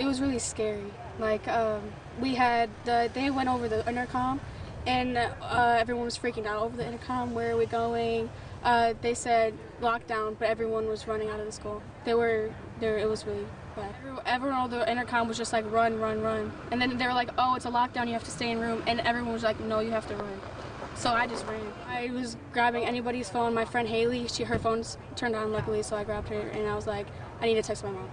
it was really scary. Like um, we had the they went over the intercom, and uh, everyone was freaking out over the intercom. Where are we going? Uh, they said lockdown, but everyone was running out of the school. They were there. It was really bad. Everyone on the intercom was just like run, run, run. And then they were like, oh, it's a lockdown. You have to stay in room. And everyone was like, no, you have to run. So I just ran. I was grabbing anybody's phone. My friend Haley, she her phone's turned on luckily, so I grabbed her and I was like, I need to text my mom.